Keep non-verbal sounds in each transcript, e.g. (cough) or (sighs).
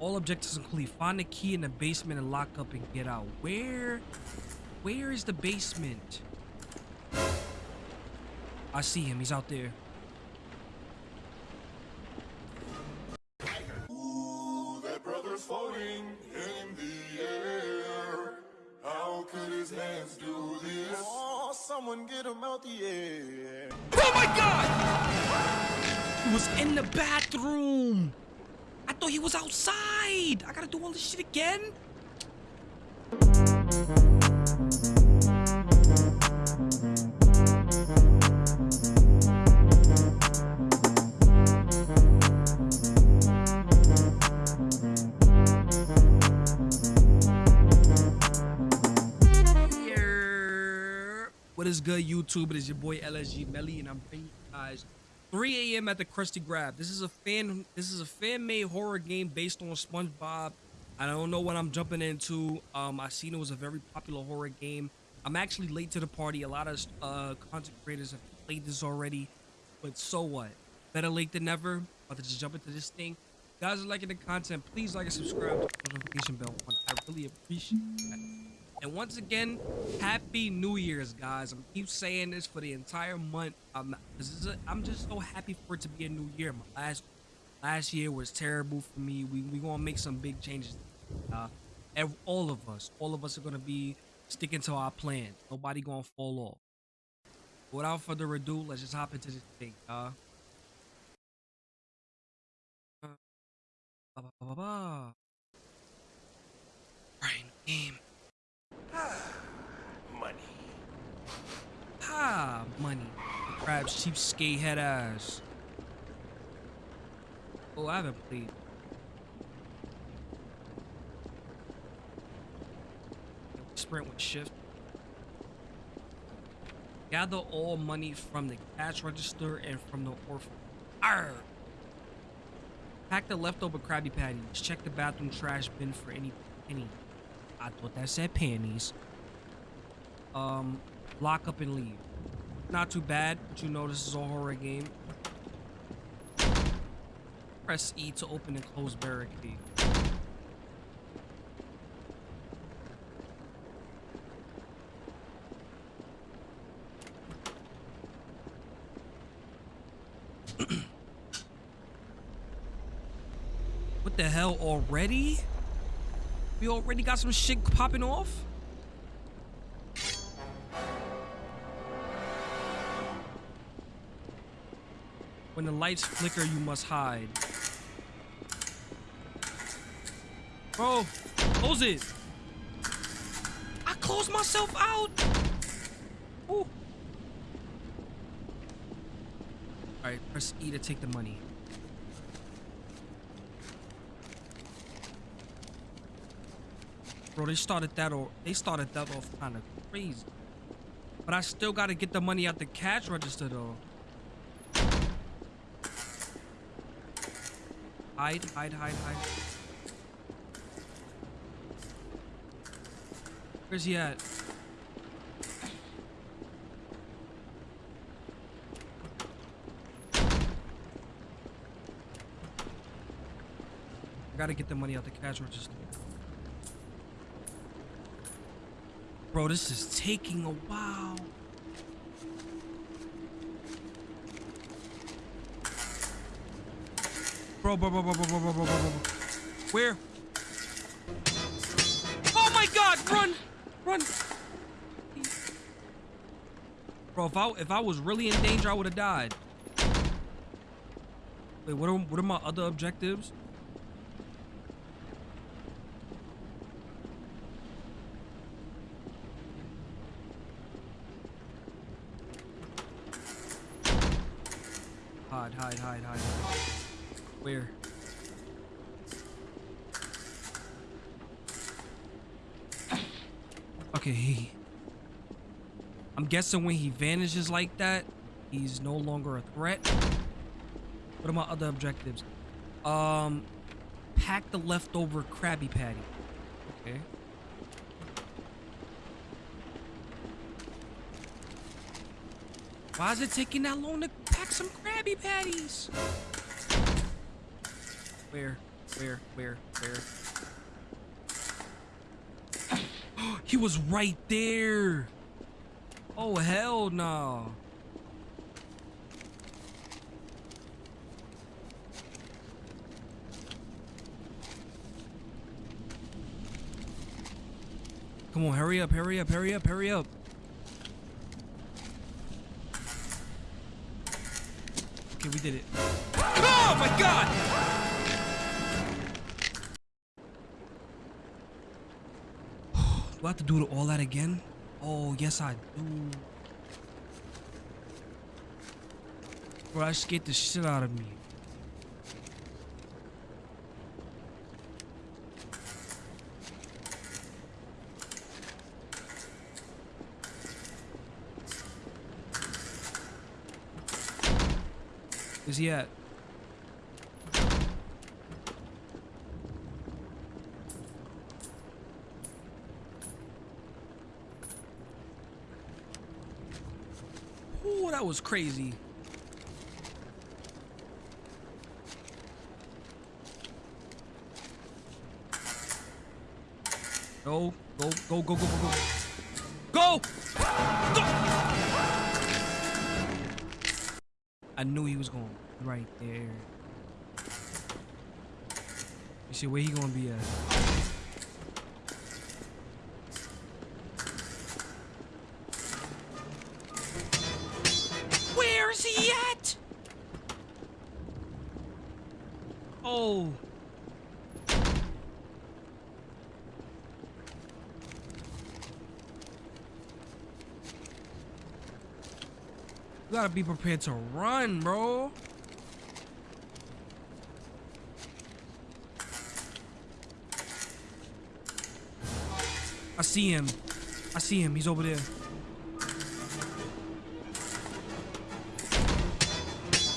All objectives complete. Find the key in the basement and lock up and get out. Where? Where is the basement? I see him. He's out there. He was outside. I gotta do all this shit again. What is good, YouTube? It is your boy LSG Melly, and I'm bringing you guys 3 a.m. at the Krusty Krab. This is a fan. This is a fan-made horror game based on SpongeBob. I don't know what I'm jumping into. Um, I seen it was a very popular horror game. I'm actually late to the party. A lot of uh, content creators have played this already, but so what? Better late than never. About to just jump into this thing. Guys are liking the content, please like and subscribe. Notification bell on. I really appreciate that. And once again, happy New Year's, guys. I'm keep saying this for the entire month. I'm a, I'm just so happy for it to be a new year. My last last year was terrible for me. We we gonna make some big changes. Uh, ev- all of us, all of us are gonna be sticking to our plan. Nobody gonna fall off. Without further ado, let's just hop into this thing, uh. Ba, ba, ba, ba. Game. Money. Ah, money. The crab's cheapskate head ass. Oh, I haven't played. Sprint with shift. Gather all money from the cash register and from the orphan. Arr! Pack the leftover Krabby Patties. Check the bathroom trash bin for any penny. I thought that said panties um, lock up and leave. Not too bad, but you know this is a horror game. Press E to open and close barricade. what the hell already? We already got some shit popping off? When the lights flicker, you must hide. Bro, close it. I closed myself out. Ooh. Alright, press E to take the money. Bro, they started that or they started that off kind of crazy. But I still gotta get the money out the cash register though. Hide, hide, hide, hide. Where's he at? I gotta get the money out the cash register. Bro, this is taking a while. Bro, bro, bro, bro, bro, bro, bro, bro, bro, bro. Where? Oh my god, run! Run! Bro, if I if I was really in danger, I would have died. Wait, what are what are my other objectives? Hide, hide, hide, hide. Where? Okay, he. I'm guessing when he vanishes like that, he's no longer a threat. What are my other objectives? Um, pack the leftover Krabby Patty. Okay. Why is it taking that long to pack some Krabby Patties? Where? Where? Where? Where? (gasps) he was right there. Oh hell no. Come on, hurry up, hurry up, hurry up, hurry up. Okay, we did it. Oh my god! Do I have to do all that again? Oh, yes I do. Bro, that scared the shit out of me. Where's he at? Ooh, that was crazy. Go, go, go, go, go, go, go. Go! Go! I knew he was going right there. You see where he gonna be at? You gotta be prepared to run, bro. I see him. I see him. He's over there.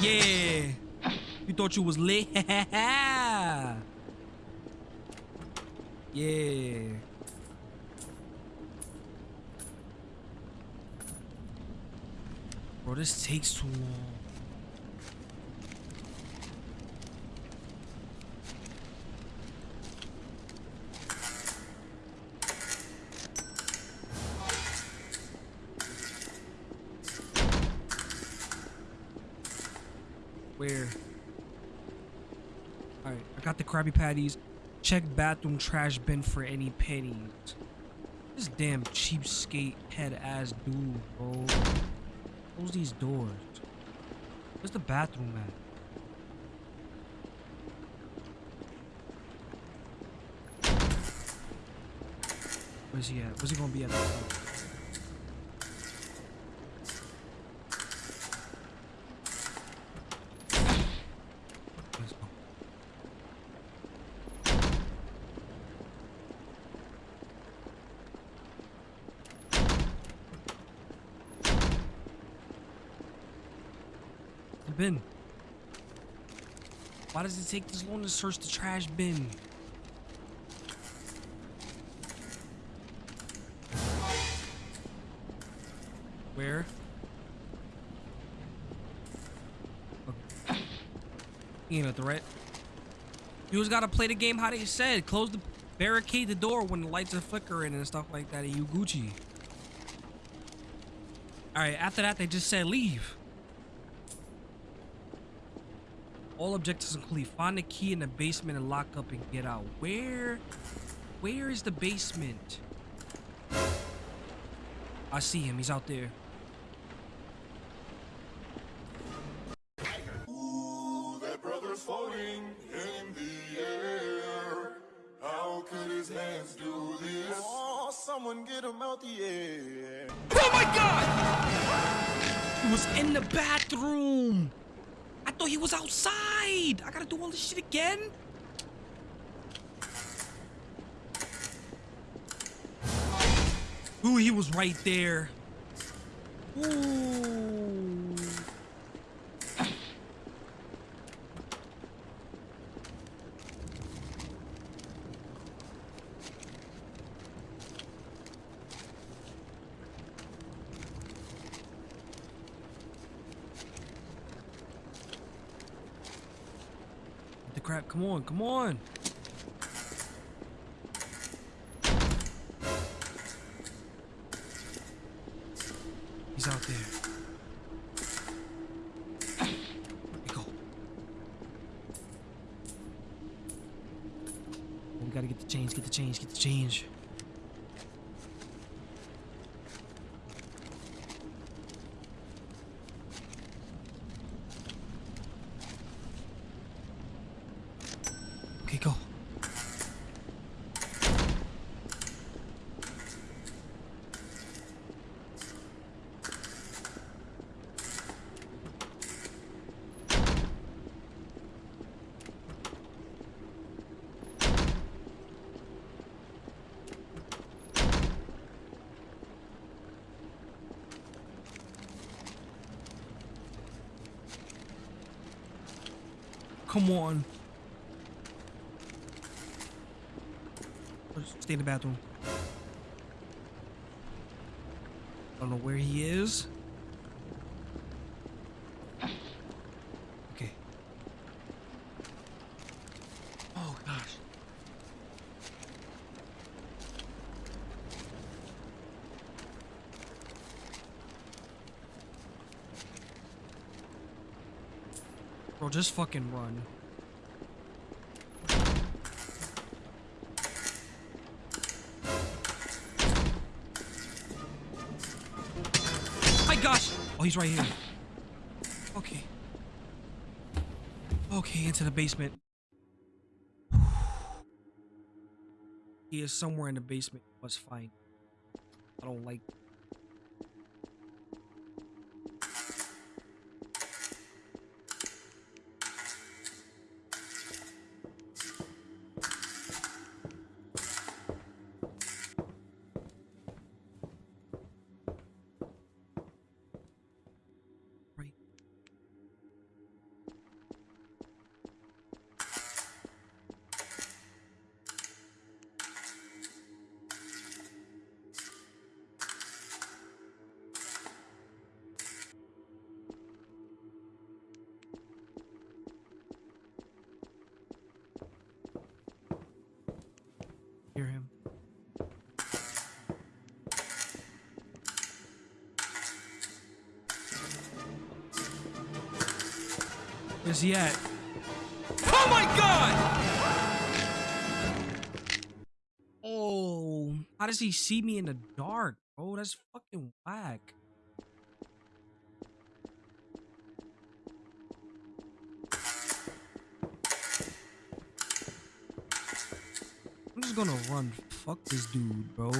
Yeah. You thought you was lit? (laughs) yeah. Bro, this takes too long. Where? Alright, I got the Krabby Patties. Check bathroom trash bin for any pennies. This damn cheapskate head ass dude, bro. Close these doors. Where's the bathroom at? Where's he at? Where's he gonna be at? Let's go. The bin. Why does it take this long to search the trash bin? Where? Okay. He ain't a threat. You just gotta play the game how they said. Close the barricade the door when the lights are flickering and stuff like that you Gucci. Alright, after that they just said leave. All objectives include Find the key in the basement and lock up and get out. Where? Where is the basement? I see him. He's out there. Ooh, that brother's floating in the air. How could his hands do this? Oh, someone get him out the air. Oh my god! He was in the bathroom. He was outside. I gotta do all this shit again. Ooh, he was right there. Ooh. Crab. Come on, come on. He's out there. There we go. We gotta get the change, get the change, get the change. Okay, go. Come on. Stay in the bathroom. I don't know where he is. Okay. Oh gosh. Bro, just fucking run. My gosh! Oh, he's right here. Okay. Okay, into the basement. (sighs) He is somewhere in the basement. Must find. I don't like. He at? Oh my god! Oh, how does he see me in the dark, bro? That's fucking whack. I'm just gonna run. Fuck this dude, bro.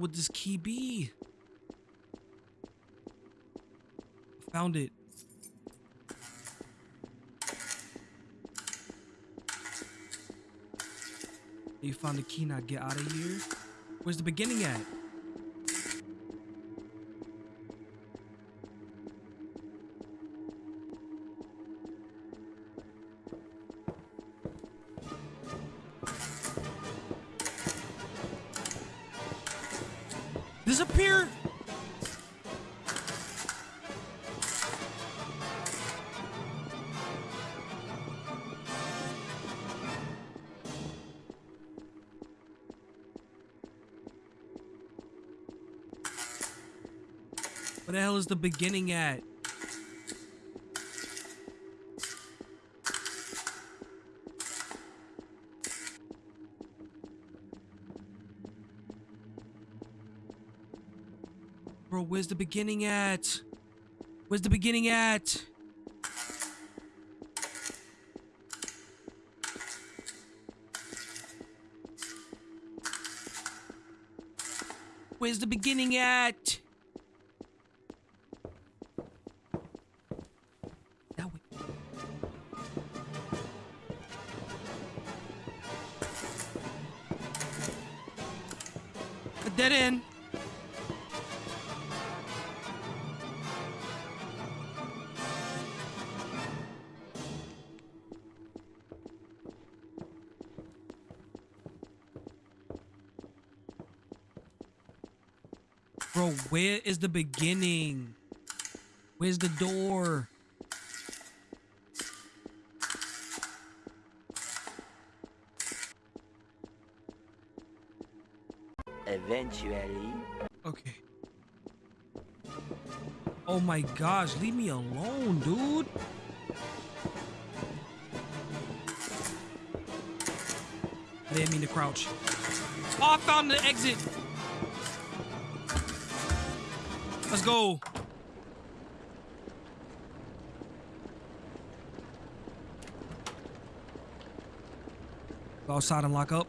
Would this key be? Found it. You found the key, now get out of here. Where's the beginning at? What the hell is the beginning at? Bro, where's the beginning at? Where's the beginning at? Where's the beginning at? Where is the beginning? Where's the door? Eventually. Okay. Oh my gosh, leave me alone, dude. I didn't mean to crouch. Oh, I found the exit. Let's go. Go outside and lock up.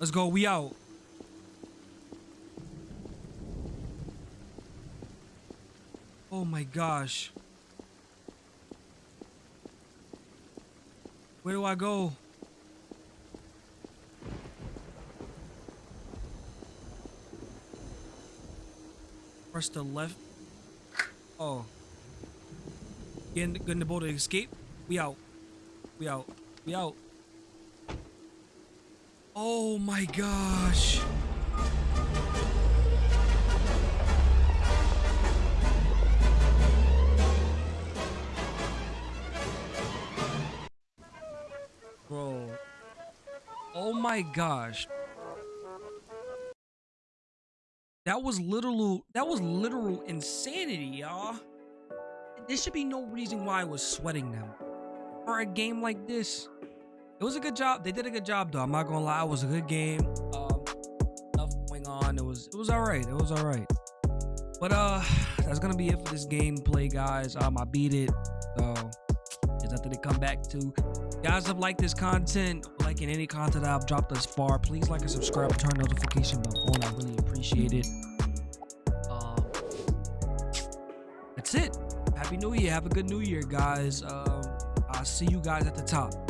Let's go. We out. Oh my gosh. Where do I go? Press the left. Oh. Get in, get in the boat to escape. We out. We out. We out. Oh my gosh. Bro. Oh my gosh. That was literal that was literal insanity, y'all. There should be no reason why I was sweating them. For a game like this. It was a good job. They did a good job though. I'm not gonna lie. It was a good game. Um, enough going on. It was it was all right. It was all right. But uh, that's gonna be it for this gameplay, guys. Um, I beat it. So there's nothing to come back to. Guys, have liked this content, liking any content I've dropped thus far, please like and subscribe, turn notification bell on. I really appreciate it. That's it. Happy New Year. Have a good New Year, guys. Um, I'll see you guys at the top.